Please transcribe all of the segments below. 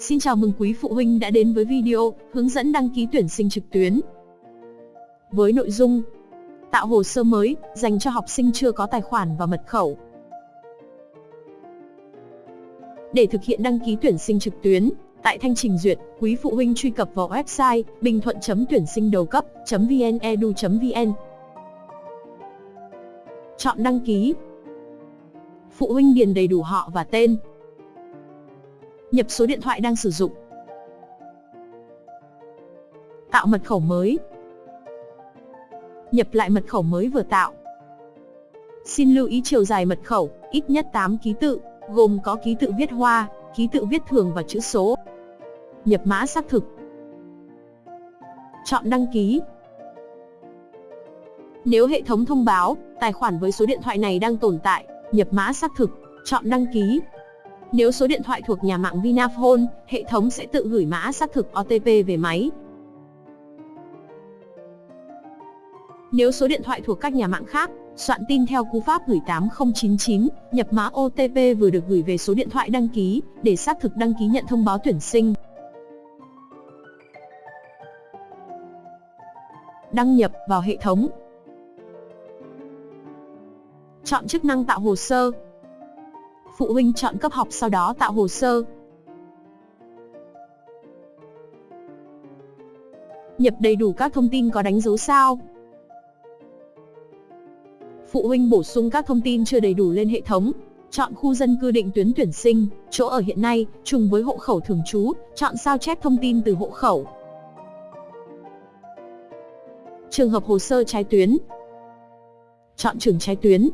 Xin chào mừng quý phụ huynh đã đến với video hướng dẫn đăng ký tuyển sinh trực tuyến. Với nội dung Tạo hồ sơ mới dành cho học sinh chưa có tài khoản và mật khẩu. Để thực hiện đăng ký tuyển sinh trực tuyến, tại thanh trình duyệt, quý phụ huynh truy cập vào website bình thuận.tuyển sinh đầu cấp.vnedu.vn. Chọn đăng ký. Phụ huynh điền đầy đủ họ và tên, nhập số điện thoại đang sử dụng. Tạo mật khẩu mới. Nhập lại mật khẩu mới vừa tạo. Xin lưu ý chiều dài mật khẩu, ít nhất 8 ký tự, gồm có ký tự viết hoa, ký tự viết thường và chữ số. Nhập mã xác thực. Chọn đăng ký. Nếu hệ thống thông báo, tài khoản với số điện thoại này đang tồn tại, nhập mã xác thực, chọn đăng ký. Nếu số điện thoại thuộc nhà mạng Vinaphone, hệ thống sẽ tự gửi mã xác thực OTP về máy. Nếu số điện thoại thuộc các nhà mạng khác, soạn tin theo cú pháp gửi 8099, nhập mã OTP vừa được gửi về số điện thoại đăng ký, để xác thực đăng ký nhận thông báo tuyển sinh. Đăng nhập vào hệ thống. Chọn chức năng tạo hồ sơ, phụ huynh chọn cấp học sau đó tạo hồ sơ. Nhập đầy đủ các thông tin có đánh dấu sao. Phụ huynh bổ sung các thông tin chưa đầy đủ lên hệ thống. Chọn khu dân cư định tuyến tuyển sinh, chỗ ở hiện nay, trùng với hộ khẩu thường trú, chọn sao chép thông tin từ hộ khẩu. Trường hợp hồ sơ trái tuyến. Chọn trường trái tuyến,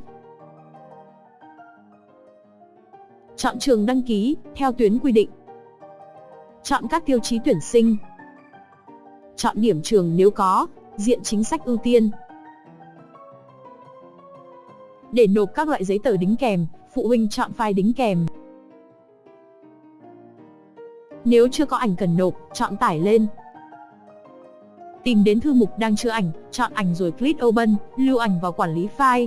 Chọn trường đăng ký, theo tuyến quy định. Chọn các tiêu chí tuyển sinh. Chọn điểm trường nếu có, diện chính sách ưu tiên. Để nộp các loại giấy tờ đính kèm, phụ huynh chọn file đính kèm. Nếu chưa có ảnh cần nộp, chọn tải lên. Tìm đến thư mục đang chứa ảnh, chọn ảnh rồi click Open, lưu ảnh vào quản lý file.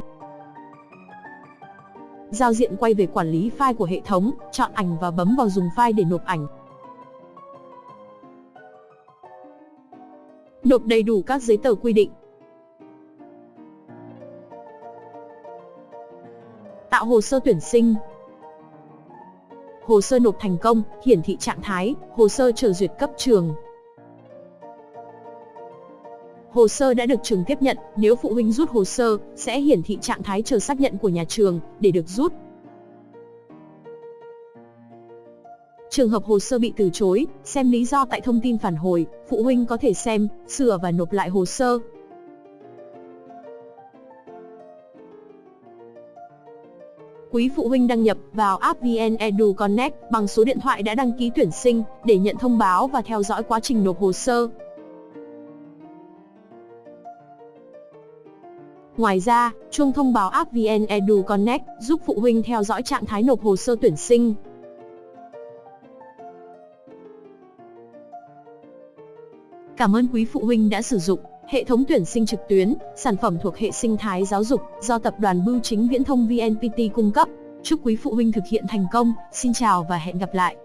Giao diện quay về quản lý file của hệ thống, chọn ảnh và bấm vào dùng file để nộp ảnh. Nộp đầy đủ các giấy tờ quy định. Tạo hồ sơ tuyển sinh. Hồ sơ nộp thành công, hiển thị trạng thái, hồ sơ chờ duyệt cấp trường, Hồ sơ đã được trường tiếp nhận, nếu phụ huynh rút hồ sơ, sẽ hiển thị trạng thái chờ xác nhận của nhà trường để được rút. Trường hợp hồ sơ bị từ chối, xem lý do tại thông tin phản hồi, phụ huynh có thể xem, sửa và nộp lại hồ sơ. Quý phụ huynh đăng nhập vào app VN Edu Connect bằng số điện thoại đã đăng ký tuyển sinh để nhận thông báo và theo dõi quá trình nộp hồ sơ. Ngoài ra, chuông thông báo app VN Edu Connect giúp phụ huynh theo dõi trạng thái nộp hồ sơ tuyển sinh. Cảm ơn quý phụ huynh đã sử dụng hệ thống tuyển sinh trực tuyến, sản phẩm thuộc hệ sinh thái giáo dục do tập đoàn Bưu chính Viễn thông VNPT cung cấp. Chúc quý phụ huynh thực hiện thành công. Xin chào và hẹn gặp lại.